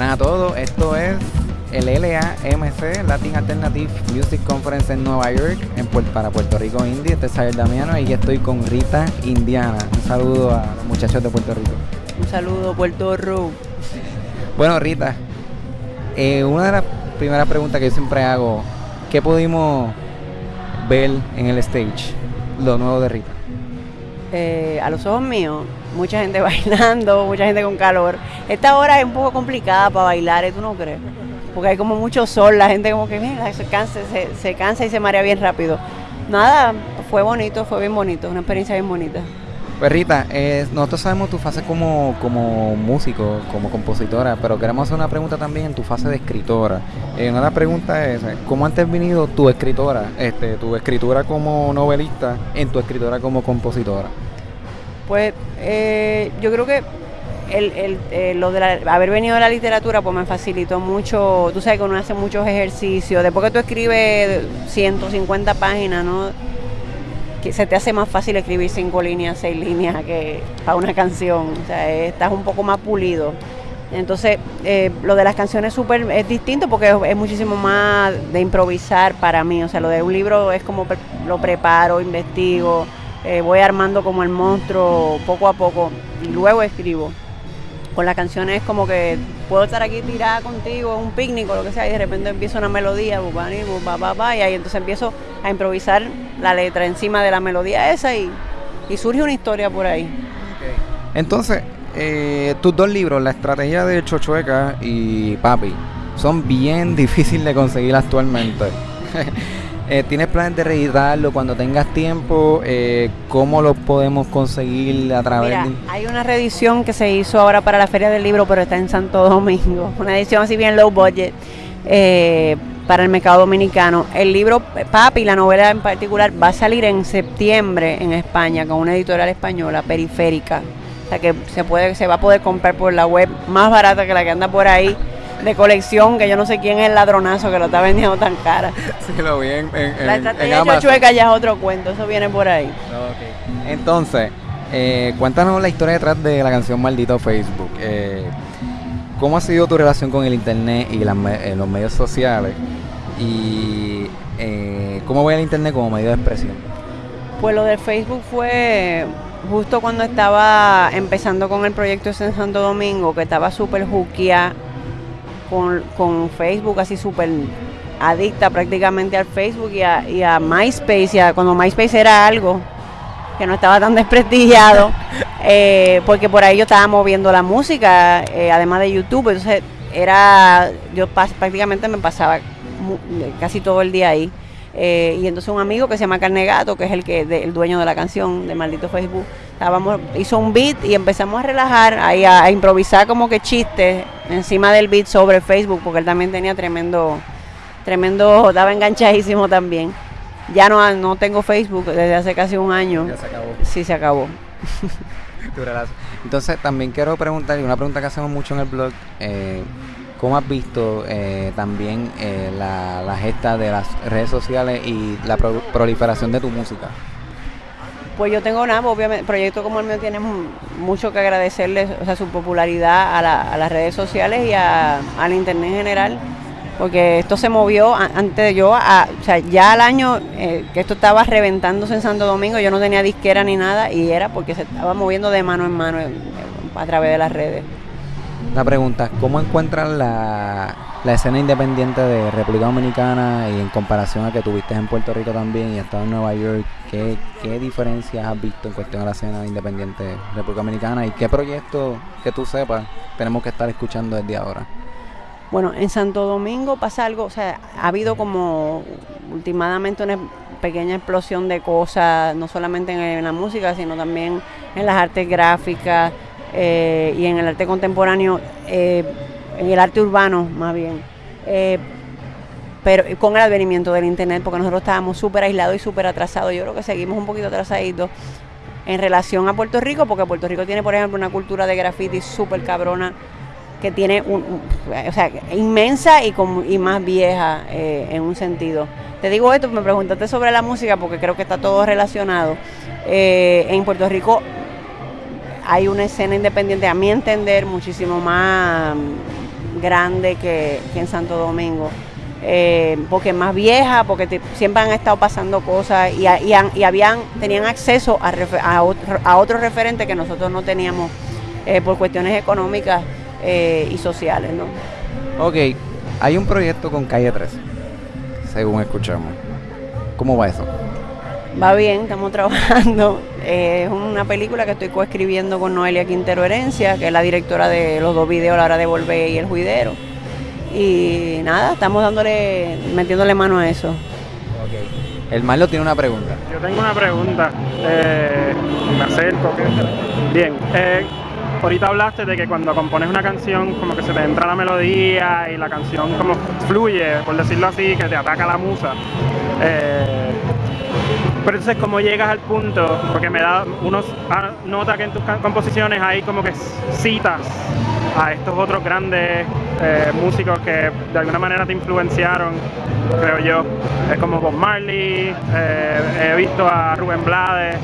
Buenas a todos, esto es el LAMC, Latin Alternative Music Conference en Nueva York, en, para Puerto Rico Indie. Este es Xavier Damiano y estoy con Rita Indiana. Un saludo a los muchachos de Puerto Rico. Un saludo, Puerto Rico. Bueno, Rita, eh, una de las primeras preguntas que yo siempre hago, ¿qué pudimos ver en el stage, lo nuevo de Rita? Eh, a los ojos míos, mucha gente bailando, mucha gente con calor. Esta hora es un poco complicada para bailar, ¿eh? ¿tú no crees? Porque hay como mucho sol, la gente como que mira, se, cansa, se, cansa y se marea bien rápido. Nada, fue bonito, fue bien bonito, una experiencia bien bonita. Pues Rita, eh, nosotros sabemos tu fase como, como músico, como compositora, pero queremos hacer una pregunta también en tu fase de escritora. Eh, una pregunta es, ¿cómo ha intervenido tu escritora, este, tu escritura como novelista en tu escritora como compositora? Pues eh, yo creo que el, eh, lo de haber venido de la literatura pues me facilitó mucho, tú sabes que uno hace muchos ejercicios, después que tú escribes 150 páginas, ¿no? Que se te hace más fácil escribir cinco líneas, seis líneas que para una canción, o sea, estás un poco más pulido. Entonces, eh, lo de las canciones super es distinto porque es, muchísimo más de improvisar para mí. O sea, lo de un libro es como lo preparo, investigo, eh, voy armando como el monstruo poco a poco y luego escribo. Con las canciones como que puedo estar aquí tirada contigo, un picnic o lo que sea, y de repente empiezo una melodía, y ahí entonces empiezo a improvisar la letra encima de la melodía esa y, surge una historia por ahí. Entonces, eh, tus dos libros, La estrategia de Chochueca y Papi, son bien difíciles de conseguir actualmente. Eh, ¿Tienes planes de reeditarlo cuando tengas tiempo? Eh, ¿Cómo lo podemos conseguir a través de...? hay una reedición que se hizo ahora para la Feria del Libro, pero está en Santo Domingo. Una edición así bien low budget eh, para el mercado dominicano. El libro Papi, la novela en particular, va a salir en septiembre en España con una editorial española, Periférica. O sea que se, puede, se va a poder comprar por la web más barata que la que anda por ahí de colección, que yo no sé quién es el ladronazo que lo está vendiendo tan cara. Sí, lo vi en, La estrategia de chueca ya es otro cuento, eso viene por ahí. Entonces, eh, cuéntanos la historia detrás de la canción Maldito Facebook. Eh, ¿Cómo ha sido tu relación con el internet y eh, los medios sociales? Y cómo ve el internet como medio de expresión. Pues lo del Facebook fue justo cuando estaba empezando con el proyecto en Santo Domingo, que estaba súper juquia con, Facebook, así súper adicta prácticamente al Facebook y a, y a MySpace, cuando MySpace era algo que no estaba tan desprestigiado, eh, porque por ahí yo estaba moviendo la música, eh, además de YouTube, entonces era, yo prácticamente me pasaba casi todo el día ahí. Eh, y entonces un amigo que se llama Carnegato, que es el que el dueño de la canción de Maldito Facebook, estábamos, hizo un beat y empezamos a relajar, ahí a, improvisar como que chistes encima del beat sobre Facebook, porque él también tenía tremendo, tremendo, estaba enganchadísimo también. Ya no, no tengo Facebook desde hace casi un año. Ya se acabó. Sí, se acabó. Entonces también quiero preguntar, y una pregunta que hacemos mucho en el blog, eh, ¿Cómo has visto eh, también eh, la, gesta de las redes sociales y la proliferación de tu música? Pues yo tengo nada, obviamente, proyecto como el mío tiene mucho que agradecerle, o sea, su popularidad a, las redes sociales y al internet en general, porque esto se movió antes de yo, o sea, ya al año eh, que esto estaba reventándose en Santo Domingo, yo no tenía disquera ni nada y era porque se estaba moviendo de mano en mano a través de las redes. Una pregunta, ¿cómo encuentras la, escena independiente de República Dominicana y en comparación a que tuviste en Puerto Rico también y estado en Nueva York? ¿Qué, ¿Qué diferencias has visto en cuestión de la escena independiente de República Dominicana y qué proyectos que tú sepas tenemos que estar escuchando desde ahora? Bueno, en Santo Domingo pasa algo, o sea, ha habido como últimamente una pequeña explosión de cosas, no solamente en la música, sino también en las artes gráficas, eh, y en el arte contemporáneo, eh, en el arte urbano más bien. Eh, pero con el advenimiento del internet, porque nosotros estábamos súper aislados y súper atrasados. Yo creo que seguimos un poquito atrasaditos en relación a Puerto Rico, porque Puerto Rico tiene, por ejemplo, una cultura de graffiti súper cabrona que tiene, un, o sea, inmensa y, y más vieja en un sentido. Te digo esto, me preguntaste sobre la música porque creo que está todo relacionado. en Puerto Rico hay una escena independiente, a mi entender, muchísimo más grande que, en Santo Domingo. Eh, porque es más vieja, porque siempre han estado pasando cosas y, y, habían, tenían acceso a, a, otros referentes que nosotros no teníamos eh, por cuestiones económicas y sociales. ¿no? Ok, hay un proyecto con Calle 3, según escuchamos. ¿Cómo va eso? Va bien, estamos trabajando. Es una película que estoy coescribiendo con Noelia Quintero Herencia, que es la directora de los dos videos, La hora de volver y El Juidero. Y nada, estamos dándole, metiéndole mano a eso. El Marlo tiene una pregunta. Yo tengo una pregunta. Eh, me acerco. Bien. Eh, ahorita hablaste de que cuando compones una canción como que se te entra la melodía y la canción como fluye, por decirlo así, que te ataca la musa. Eh, pero entonces, ¿cómo llegas al punto? Porque me da, uno nota que en tus composiciones hay como que citas a estos otros grandes eh, músicos que de alguna manera te influenciaron, creo yo. Es como Bob Marley, eh, he visto a Rubén Blades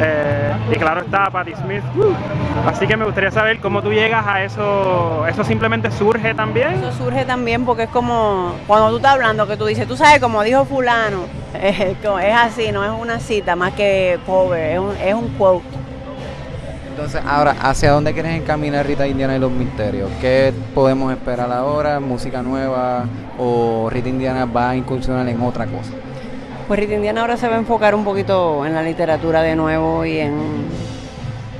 eh, y claro está Patti Smith. Así que me gustaría saber cómo tú llegas a eso. ¿Eso simplemente surge también? Eso surge también porque es como cuando tú estás hablando que tú dices, tú sabes, como dijo fulano, es, así, no es una cita más que cover, es un, es un quote. Entonces, ahora, ¿hacia dónde quieres encaminar Rita Indiana y los misterios? ¿Qué podemos esperar ahora? ¿Música nueva? ¿O Rita Indiana va a incursionar en otra cosa? Pues Rita Indiana ahora se va a enfocar un poquito en la literatura de nuevo y en,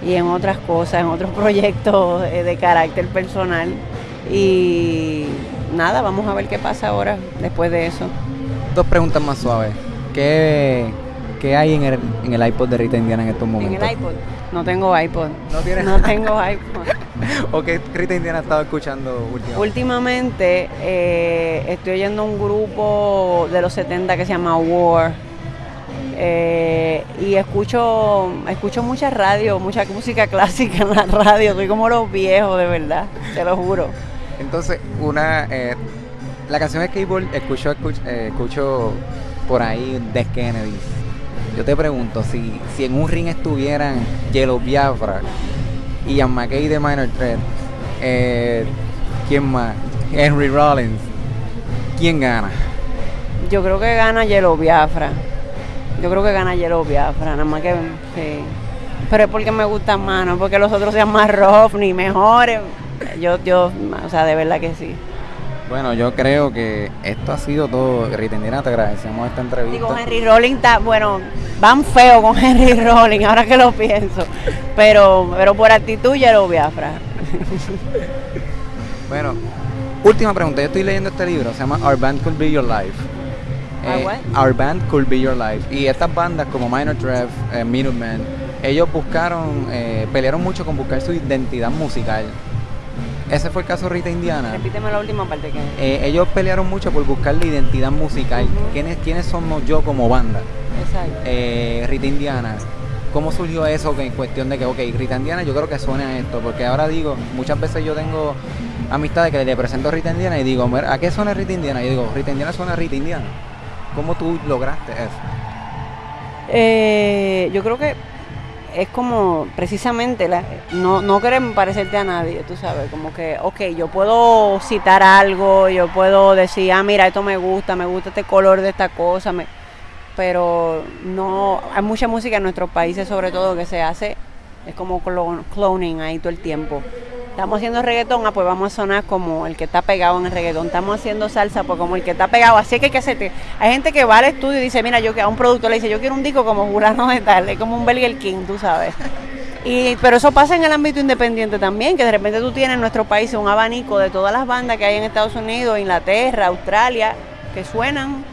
y en otras cosas, en otros proyectos eh, de carácter personal. Y nada, vamos a ver qué pasa ahora después de eso. Dos preguntas más suaves. ¿Qué, qué hay en el, en el iPod de Rita Indiana en estos momentos? En el iPod. No tengo iPod. ¿No tienes? No tengo iPod. ¿O qué Rita Indiana estado escuchando últimamente? Últimamente eh, estoy oyendo un grupo de los 70 que se llama War. Eh, y escucho escucho mucha radio, mucha música clásica en la radio. Soy como los viejos, de verdad, te lo juro. Entonces, una eh, la canción de Skateboard escucho, escucho, escucho por ahí de Kennedy yo te pregunto, si, si en un ring estuvieran Yellow Biafra y Ian McKay de Minor Threat, eh, ¿quién más? Henry Rollins, ¿quién gana? Yo creo que gana Yellow Biafra. Yo creo que gana Yellow Biafra, nada más que sí. Pero es porque me gusta más, no porque los otros sean más rough ni mejores. Yo, yo, o sea, de verdad que sí. Bueno, yo creo que esto ha sido todo. Ritendina, te agradecemos esta entrevista. Digo, Henry Rolling está, bueno, van feo con Henry Rolling, ahora que lo pienso. Pero, pero por actitud ya lo Biafra. bueno, última pregunta. Yo estoy leyendo este libro, se llama Our Band Could Be Your Life. Eh, Our Band Could Be Your Life. Y estas bandas como Minor Trev, eh, Minutemen, ellos buscaron, eh, pelearon mucho con buscar su identidad musical ese fue el caso Rita Indiana. Repíteme la última parte que. Eh, ellos pelearon mucho por buscar la identidad musical. ¿Quiénes, ¿Quiénes somos yo como banda? Exacto. Eh, Rita Indiana. ¿Cómo surgió eso en cuestión de que, ok, Rita Indiana yo creo que suena a esto? Porque ahora digo, muchas veces yo tengo amistades que le presento a Rita Indiana y digo, ¿a qué suena Rita Indiana? Y yo digo, Rita Indiana suena a Rita Indiana. ¿Cómo tú lograste eso? Eh, yo creo que es como precisamente la, no, no querer parecerte a nadie, tú sabes, como que, ok, yo puedo citar algo, yo puedo decir, ah, mira, esto me gusta, me gusta este color de esta cosa, me, pero no, hay mucha música en nuestros países sobre todo que se hace, es como cloning ahí todo el tiempo. Estamos haciendo reggaetón, ah, pues vamos a sonar como el que está pegado en el reggaetón. Estamos haciendo salsa, pues como el que está pegado. Así que hay que hacerte. Hay gente que va al estudio y dice, mira, yo a un productor le dice, yo quiero un disco como Jurano de tal, es como un Burger King, tú sabes. Y, pero eso pasa en el ámbito independiente también, que de repente tú tienes en nuestro país un abanico de todas las bandas que hay en Estados Unidos, Inglaterra, Australia, que suenan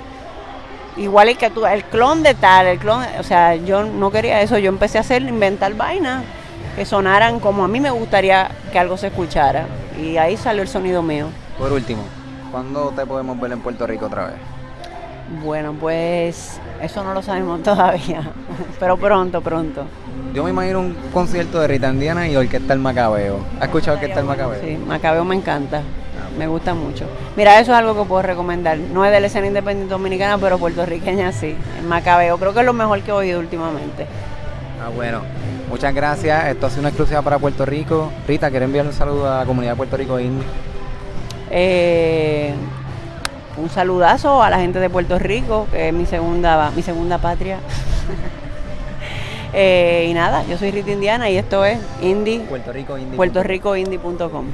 igual el que tú, el clon de tal, el clon, o sea, yo no quería eso, yo empecé a hacer, inventar vainas que sonaran como a mí me gustaría que algo se escuchara. Y ahí salió el sonido mío. Por último, ¿cuándo te podemos ver en Puerto Rico otra vez? Bueno, pues eso no lo sabemos todavía, pero pronto, pronto. Yo me imagino un concierto de Rita Indiana y Orquesta El Macabeo. ¿Has escuchado Orquesta El Macabeo? Sí, Macabeo me encanta, ah, me gusta mucho. Mira, eso es algo que puedo recomendar. No es de la escena independiente dominicana, pero puertorriqueña sí. El Macabeo, creo que es lo mejor que he oído últimamente. Ah, bueno. Muchas gracias. Esto ha sido una exclusiva para Puerto Rico. Rita, ¿quieres enviar un saludo a la comunidad de Puerto Rico Eh, un saludazo a la gente de Puerto Rico, que es mi segunda, mi segunda patria. Eh, y nada, yo soy Rita Indiana y esto es Indie, Puerto Rico Indie. puertoricoindie.com.